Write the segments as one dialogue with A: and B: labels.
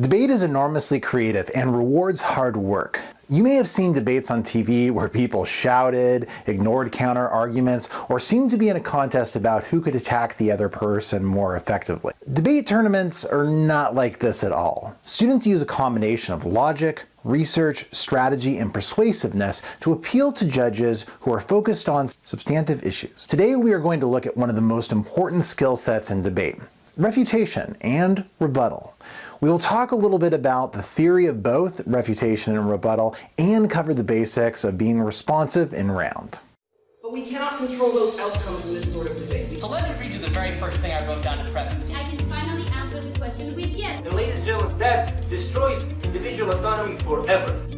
A: Debate is enormously creative and rewards hard work. You may have seen debates on TV where people shouted, ignored counter arguments, or seemed to be in a contest about who could attack the other person more effectively. Debate tournaments are not like this at all. Students use a combination of logic, research, strategy, and persuasiveness to appeal to judges who are focused on substantive issues. Today we are going to look at one of the most important skill sets in debate, refutation and rebuttal. We will talk a little bit about the theory of both refutation and rebuttal and cover the basics of being responsive in round.
B: But we cannot control those outcomes in this sort of debate.
C: So let me read you the very first thing I wrote down in prep.
D: I can finally answer the question with yes.
E: And ladies and gentlemen, that destroys individual autonomy forever.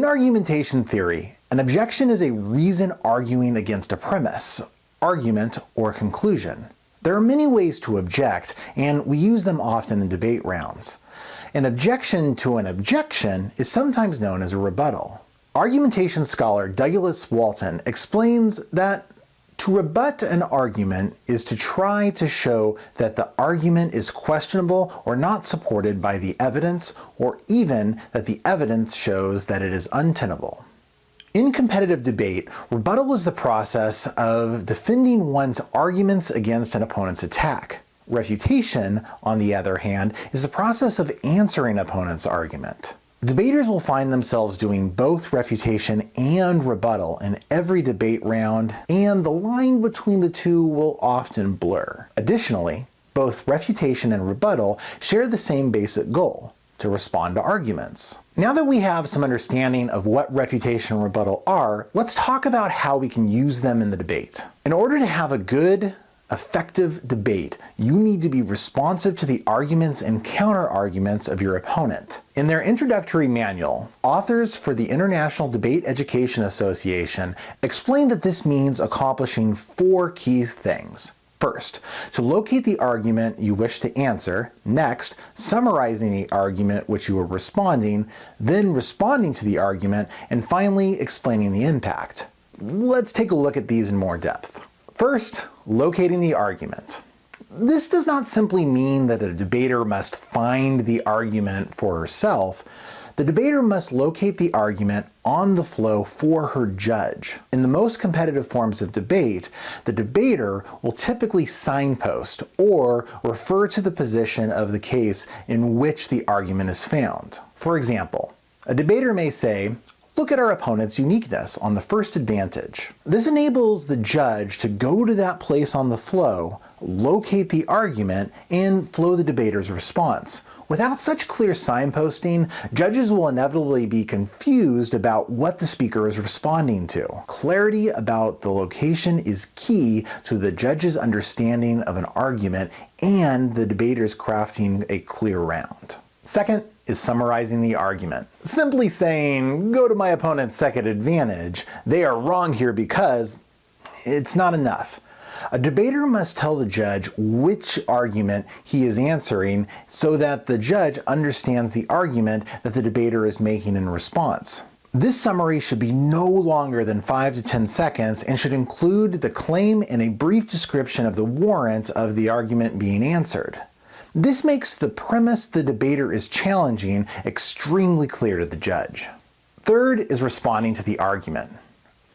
A: In argumentation theory, an objection is a reason arguing against a premise, argument, or conclusion. There are many ways to object, and we use them often in debate rounds. An objection to an objection is sometimes known as a rebuttal. Argumentation scholar Douglas Walton explains that to rebut an argument is to try to show that the argument is questionable or not supported by the evidence, or even that the evidence shows that it is untenable. In competitive debate, rebuttal is the process of defending one's arguments against an opponent's attack. Refutation, on the other hand, is the process of answering an opponent's argument. Debaters will find themselves doing both refutation and rebuttal in every debate round, and the line between the two will often blur. Additionally, both refutation and rebuttal share the same basic goal, to respond to arguments. Now that we have some understanding of what refutation and rebuttal are, let's talk about how we can use them in the debate. In order to have a good, effective debate, you need to be responsive to the arguments and counter-arguments of your opponent. In their introductory manual, authors for the International Debate Education Association explain that this means accomplishing four key things. First, to locate the argument you wish to answer, next, summarizing the argument which you are responding, then responding to the argument, and finally explaining the impact. Let's take a look at these in more depth. First, locating the argument. This does not simply mean that a debater must find the argument for herself, the debater must locate the argument on the flow for her judge. In the most competitive forms of debate, the debater will typically signpost or refer to the position of the case in which the argument is found. For example, a debater may say, Look at our opponent's uniqueness on the first advantage. This enables the judge to go to that place on the flow, locate the argument, and flow the debater's response. Without such clear signposting, judges will inevitably be confused about what the speaker is responding to. Clarity about the location is key to the judge's understanding of an argument and the debater's crafting a clear round. Second, is summarizing the argument. Simply saying, go to my opponent's second advantage, they are wrong here because it's not enough. A debater must tell the judge which argument he is answering so that the judge understands the argument that the debater is making in response. This summary should be no longer than 5 to 10 seconds and should include the claim and a brief description of the warrant of the argument being answered. This makes the premise the debater is challenging extremely clear to the judge. Third is responding to the argument.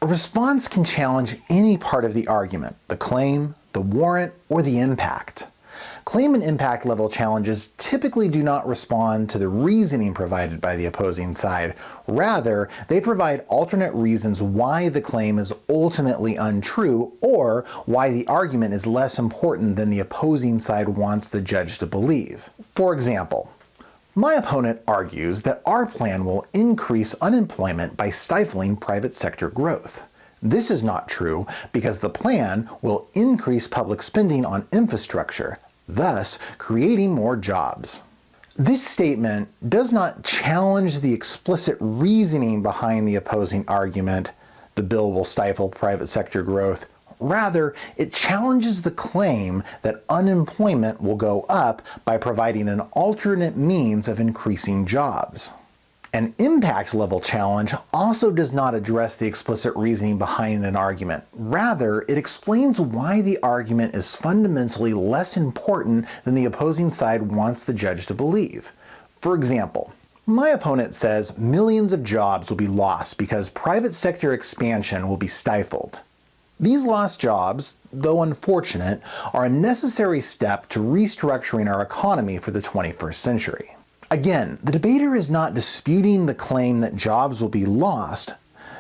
A: A response can challenge any part of the argument, the claim, the warrant, or the impact. Claim and impact level challenges typically do not respond to the reasoning provided by the opposing side. Rather, they provide alternate reasons why the claim is ultimately untrue or why the argument is less important than the opposing side wants the judge to believe. For example, my opponent argues that our plan will increase unemployment by stifling private sector growth. This is not true because the plan will increase public spending on infrastructure, thus creating more jobs. This statement does not challenge the explicit reasoning behind the opposing argument, the bill will stifle private sector growth. Rather, it challenges the claim that unemployment will go up by providing an alternate means of increasing jobs. An impact level challenge also does not address the explicit reasoning behind an argument. Rather, it explains why the argument is fundamentally less important than the opposing side wants the judge to believe. For example, my opponent says millions of jobs will be lost because private sector expansion will be stifled. These lost jobs, though unfortunate, are a necessary step to restructuring our economy for the 21st century. Again, the debater is not disputing the claim that jobs will be lost.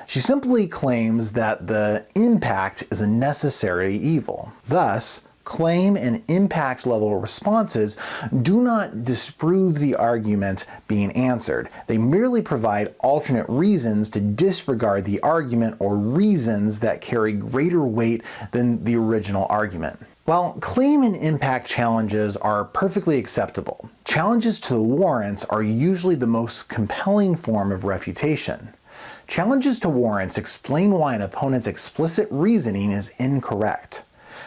A: She simply claims that the impact is a necessary evil. Thus, claim and impact level responses do not disprove the argument being answered. They merely provide alternate reasons to disregard the argument or reasons that carry greater weight than the original argument. While claim and impact challenges are perfectly acceptable, challenges to the warrants are usually the most compelling form of refutation. Challenges to warrants explain why an opponent's explicit reasoning is incorrect.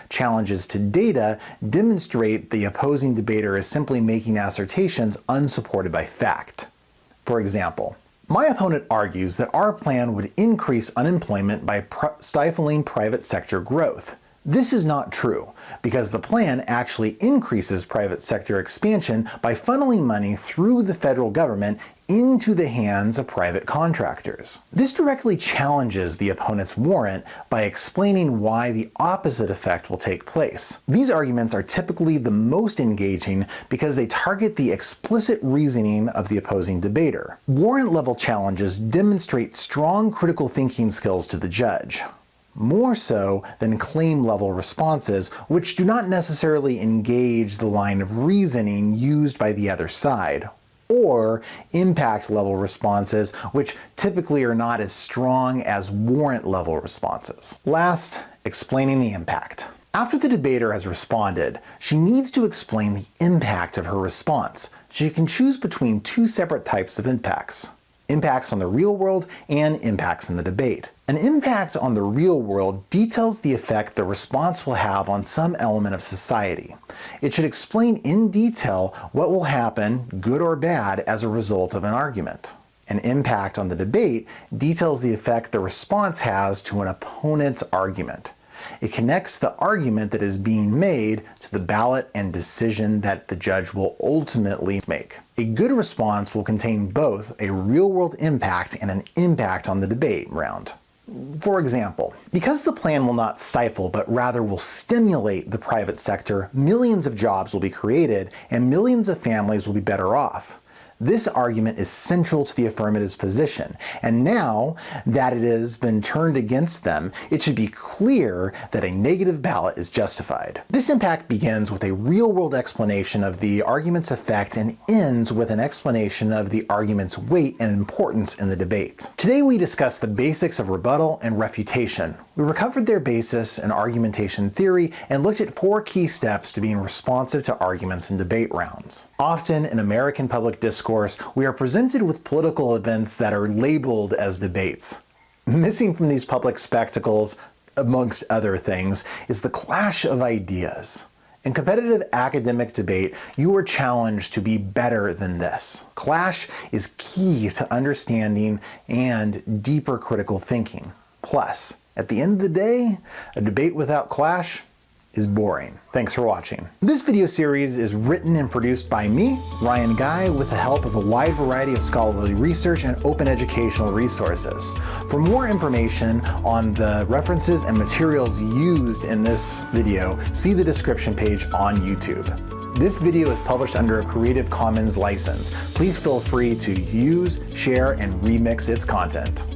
A: Challenges to data demonstrate the opposing debater is simply making assertions unsupported by fact. For example, my opponent argues that our plan would increase unemployment by stifling private sector growth. This is not true, because the plan actually increases private sector expansion by funneling money through the federal government into the hands of private contractors. This directly challenges the opponent's warrant by explaining why the opposite effect will take place. These arguments are typically the most engaging because they target the explicit reasoning of the opposing debater. Warrant level challenges demonstrate strong critical thinking skills to the judge more so than claim level responses, which do not necessarily engage the line of reasoning used by the other side, or impact level responses, which typically are not as strong as warrant level responses. Last, explaining the impact. After the debater has responded, she needs to explain the impact of her response. She can choose between two separate types of impacts impacts on the real world and impacts in the debate. An impact on the real world details the effect the response will have on some element of society. It should explain in detail what will happen, good or bad, as a result of an argument. An impact on the debate details the effect the response has to an opponent's argument. It connects the argument that is being made to the ballot and decision that the judge will ultimately make. A good response will contain both a real-world impact and an impact on the debate round. For example, because the plan will not stifle but rather will stimulate the private sector, millions of jobs will be created and millions of families will be better off. This argument is central to the affirmative's position, and now that it has been turned against them, it should be clear that a negative ballot is justified. This impact begins with a real-world explanation of the argument's effect and ends with an explanation of the argument's weight and importance in the debate. Today we discuss the basics of rebuttal and refutation. We recovered their basis and argumentation theory and looked at four key steps to being responsive to arguments in debate rounds. Often in American public discourse we are presented with political events that are labeled as debates. Missing from these public spectacles, amongst other things, is the clash of ideas. In competitive academic debate, you are challenged to be better than this. Clash is key to understanding and deeper critical thinking. Plus, at the end of the day, a debate without clash is boring. Thanks for watching. This video series is written and produced by me, Ryan Guy, with the help of a wide variety of scholarly research and open educational resources. For more information on the references and materials used in this video, see the description page on YouTube. This video is published under a Creative Commons license. Please feel free to use, share, and remix its content.